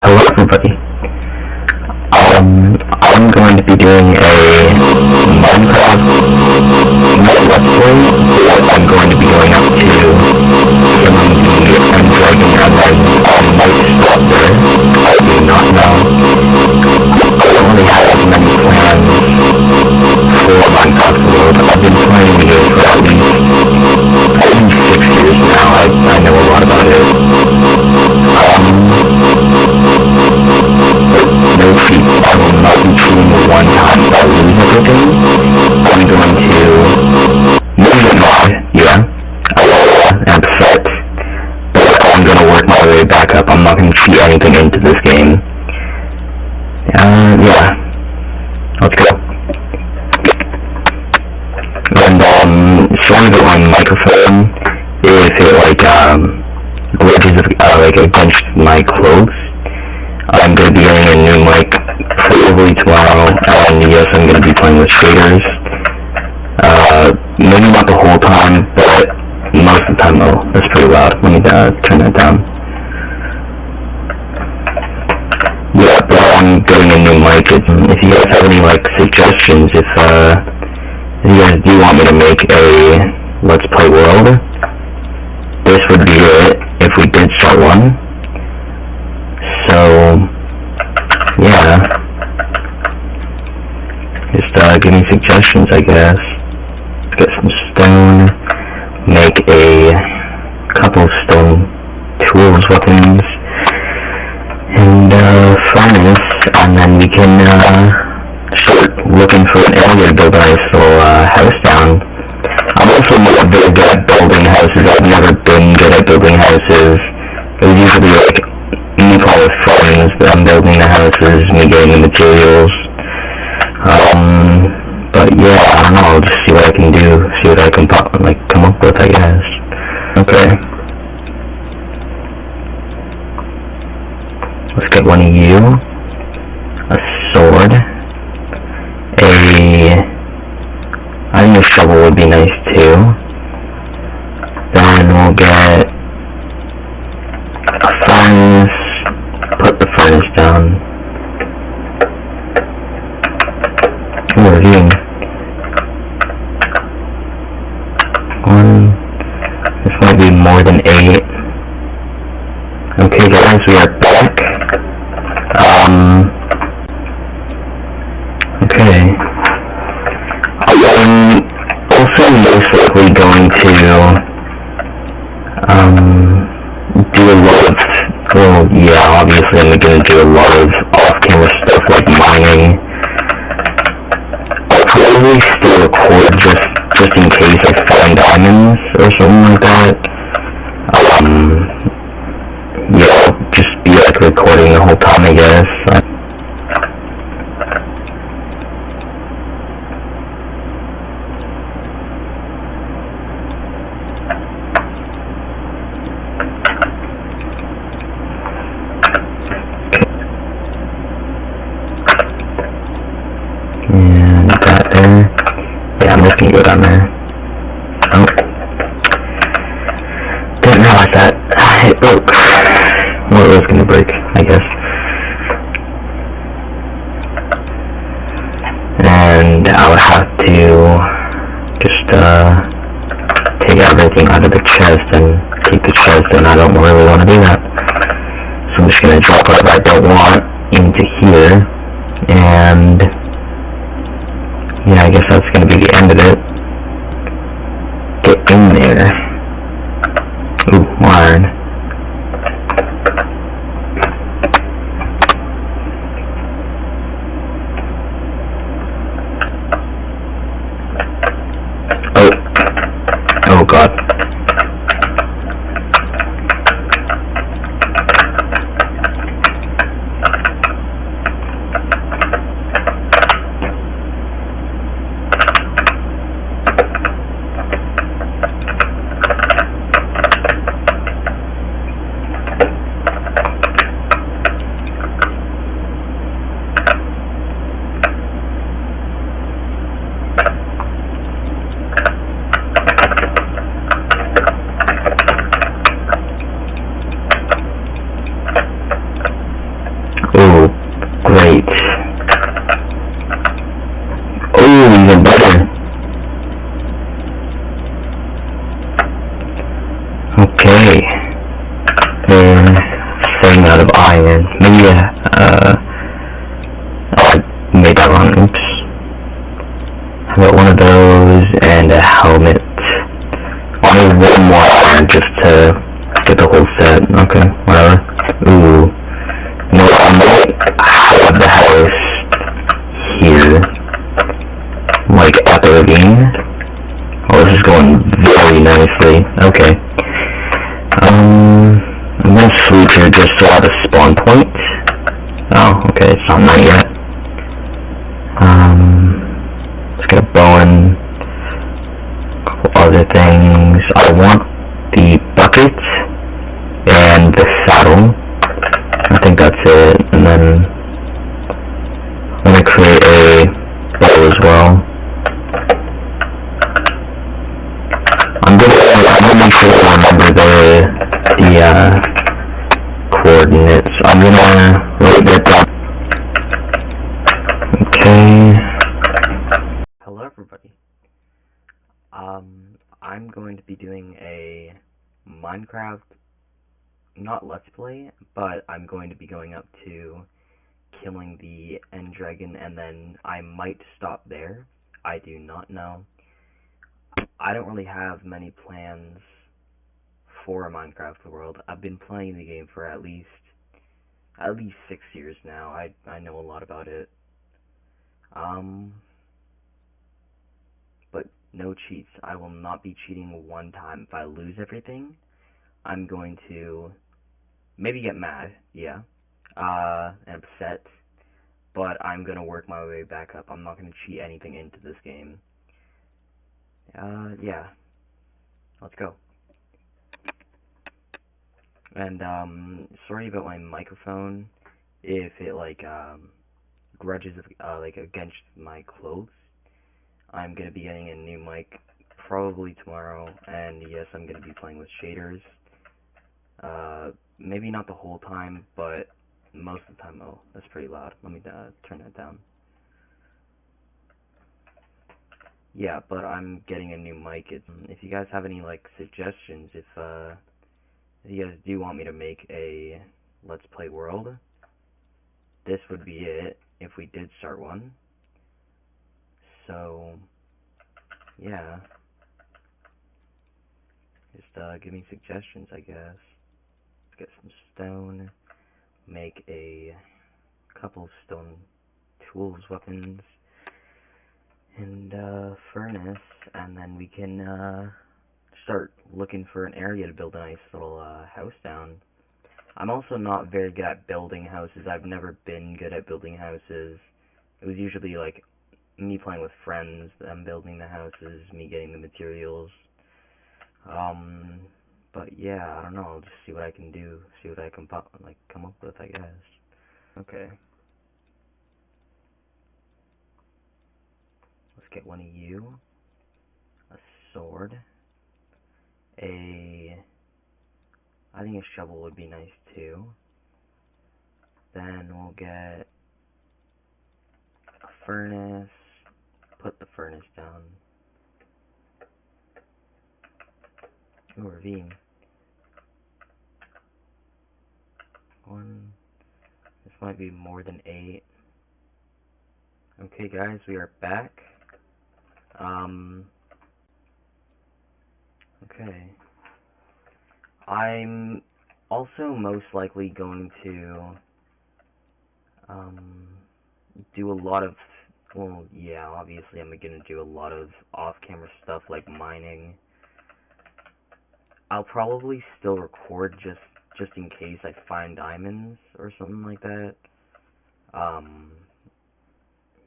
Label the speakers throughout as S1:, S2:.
S1: Hello, everybody. like it punched my clothes. I'm going to be getting a new mic probably tomorrow. And yes, I'm going to be playing with shaders. Uh, maybe not the whole time, but most of the time though. That's pretty loud. Let me uh, turn that down. Yeah, but I'm getting a new mic. If you guys have any like suggestions, if uh, if you guys do want me to make a Let's Play World, this would be it if we did sell one. So, yeah. Just uh, give me suggestions, I guess. Get some stone. Okay. obviously I'm going to do a lot of off-camera stuff like mining. I'll probably still record just, just in case I find diamonds or something like that. Um, yeah, I'll just be like recording the whole time I guess. But I don't want into here. 美颜美 get a bow and a couple other things. I want the bucket and the saddle. I think that's it. And then I'm gonna create a bow as well. I'm gonna, I'm gonna make sure to remember the, the, uh, coordinates. I'm gonna write that down. Okay. Hello everybody. Um, I'm going to be doing a Minecraft, not Let's Play, but I'm going to be going up to killing the End Dragon and then I might stop there. I do not know. I don't really have many plans for a Minecraft world. I've been playing the game for at least at least six years now. I I know a lot about it. Um, but no cheats. I will not be cheating one time. If I lose everything, I'm going to maybe get mad, yeah, uh, and upset. But I'm gonna work my way back up. I'm not gonna cheat anything into this game. Uh, yeah. Let's go. And, um, sorry about my microphone, if it, like, um, grudges, uh, like, against my clothes. I'm gonna be getting a new mic probably tomorrow, and yes, I'm gonna be playing with shaders. Uh, maybe not the whole time, but most of the time, oh, that's pretty loud. Let me, uh, turn that down. yeah, but I'm getting a new mic. It's, if you guys have any like suggestions, if uh, if you guys do want me to make a Let's Play world, this would be it if we did start one. So, yeah, just uh, give me suggestions, I guess. Get some stone, make a couple stone tools, weapons and uh, furnace, and then we can uh, start looking for an area to build a nice little uh, house down. I'm also not very good at building houses. I've never been good at building houses. It was usually like me playing with friends, them building the houses, me getting the materials. Um, but yeah, I don't know. I'll just see what I can do. See what I can pop, like come up with, I guess. Okay. Let's get one of you. A sword. A... I think a shovel would be nice too. Then we'll get a furnace. Put the furnace down. Ooh, ravine. One. This might be more than eight. Okay guys, we are back. Um, okay. I'm also most likely going to um, do a lot of, well, yeah, obviously I'm going to do a lot of off-camera stuff like mining. I'll probably still record just just in case I find diamonds or something like that. Um,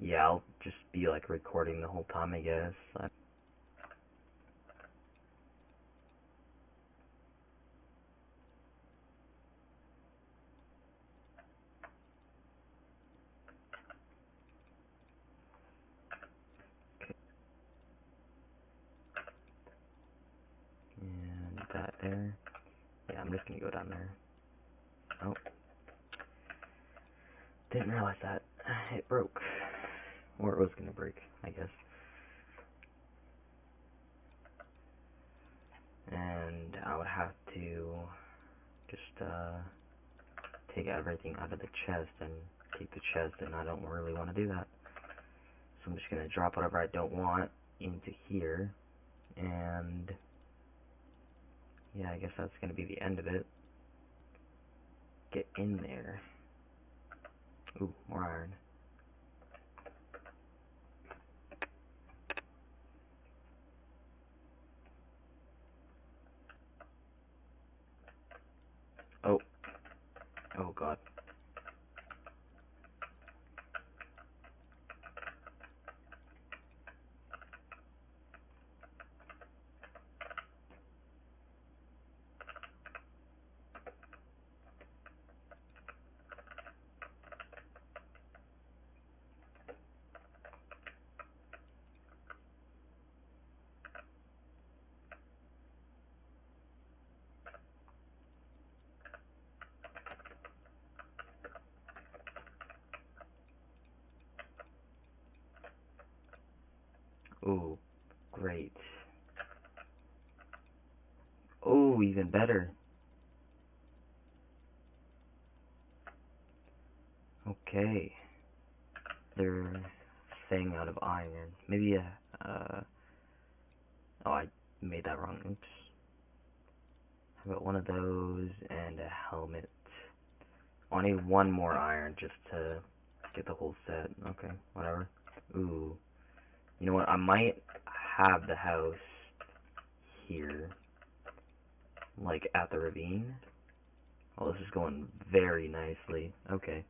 S1: yeah, I'll just be like recording the whole time, I guess. I and that there. Yeah, I'm just gonna go down there. Oh. Didn't realize that. It broke. Or it was going to break, I guess. And I would have to just uh, take everything out of the chest and keep the chest, and I don't really want to do that. So I'm just going to drop whatever I don't want into here, and yeah, I guess that's going to be the end of it. Get in there. Ooh, more iron. Oh. Oh god. Ooh, great. Oh, even better. Okay. They're saying out of iron. Maybe a, uh, oh, I made that wrong. Oops. How about one of those and a helmet? I need one more iron just to get the whole set. Okay, whatever. Ooh. You know what? I might have the house here, like at the ravine. Oh, this is going very nicely. Okay.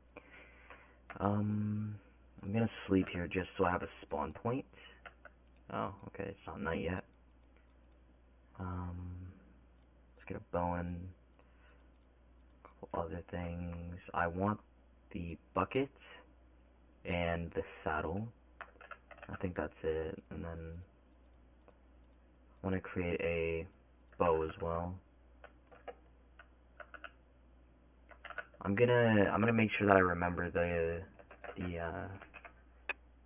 S1: Um, I'm gonna sleep here just so I have a spawn point. Oh, okay, it's not night yet. Um, let's get a bowen. A couple other things. I want the bucket and the saddle. I think that's it. And then I want to create a bow as well. I'm gonna I'm gonna make sure that I remember the the uh,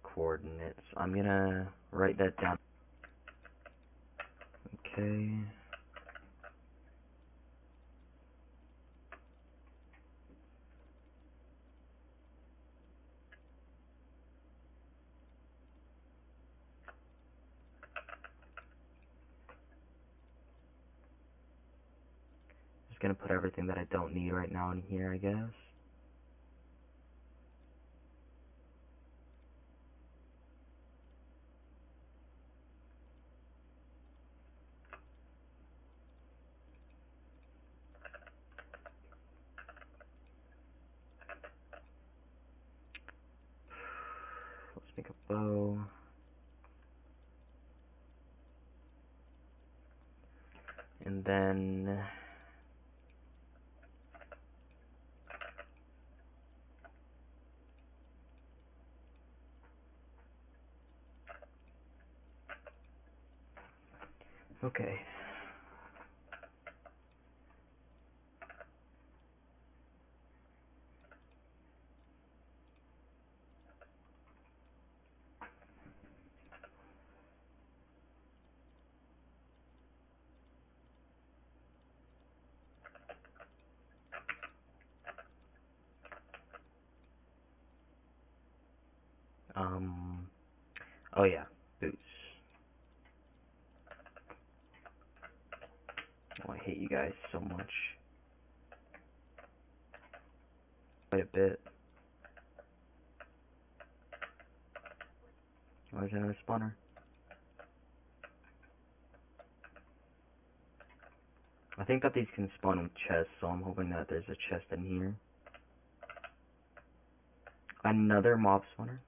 S1: coordinates. I'm gonna write that down. Okay. Gonna put everything that I don't need right now in here, I guess. Let's make a bow. And then Okay. Um, oh yeah, boots. Oh, I hate you guys so much. Quite a bit. Another spawner. I think that these can spawn in chests, so I'm hoping that there's a chest in here. Another mob spawner.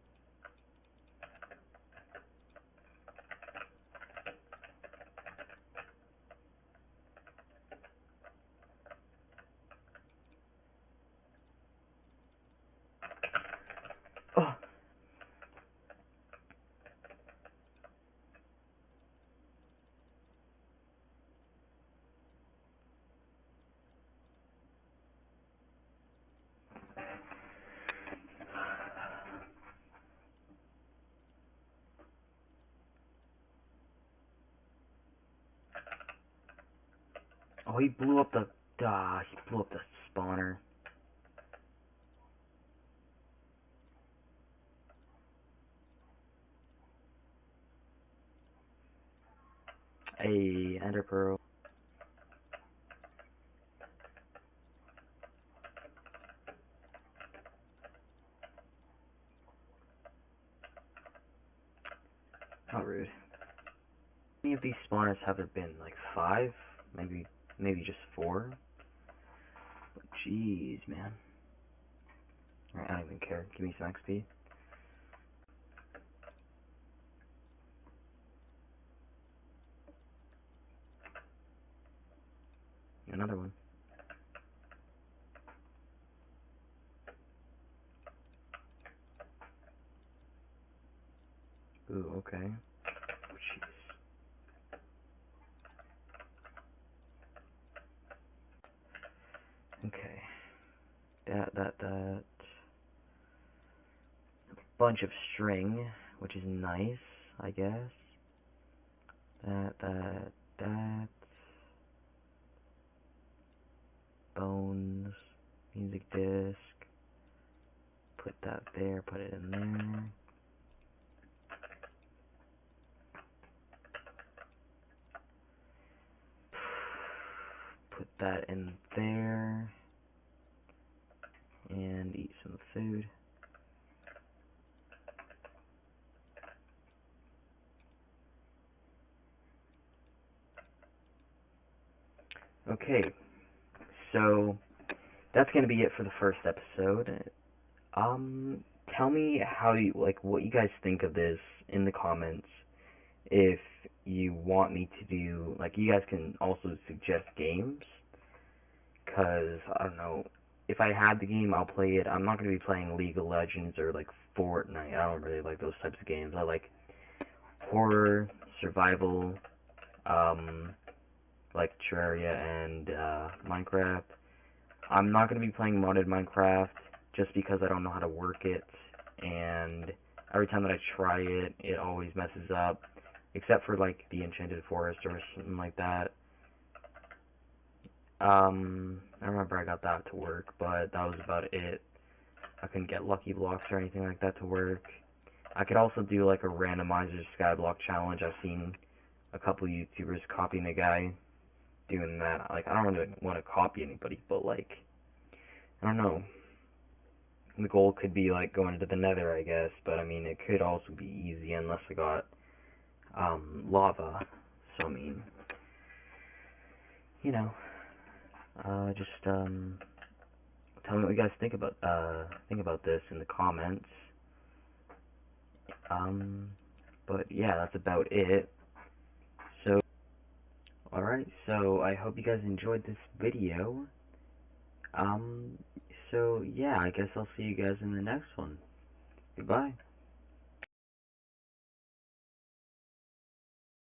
S1: Oh, he blew up the. Ah, he blew up the spawner. A ender pearl. How rude. How many of these spawners have there been? Like five? Maybe, maybe just four? But jeez, man. Alright, I don't even care. Give me some XP. Another one. Ooh, okay. Oh, jeez. Okay. That, that, that. Bunch of string, which is nice, I guess. That, that, that. Bones. Music disc. Put that there, put it in there. Put that in there. And eat some food. Okay, so that's gonna be it for the first episode. Um, tell me how you like what you guys think of this in the comments. If you want me to do like, you guys can also suggest games. Cause I don't know, if I had the game, I'll play it. I'm not gonna be playing League of Legends or like Fortnite. I don't really like those types of games. I like horror, survival, um, like Terraria and uh, Minecraft. I'm not going to be playing modded Minecraft just because I don't know how to work it, and every time that I try it, it always messes up, except for like the Enchanted Forest or something like that. Um, I remember I got that to work, but that was about it. I couldn't get Lucky Blocks or anything like that to work. I could also do like a randomizer skyblock challenge. I've seen a couple YouTubers copying a guy doing that. Like, I don't really want to copy anybody, but like, I don't know. The goal could be like going into the nether, I guess, but I mean, it could also be easy unless I got um, lava. So, I mean, you know, uh, just um, tell me what you guys think about uh, think about this in the comments. Um, but yeah, that's about it. So, alright, so I hope you guys enjoyed this video. Um, so yeah, I guess I'll see you guys in the next one. Goodbye.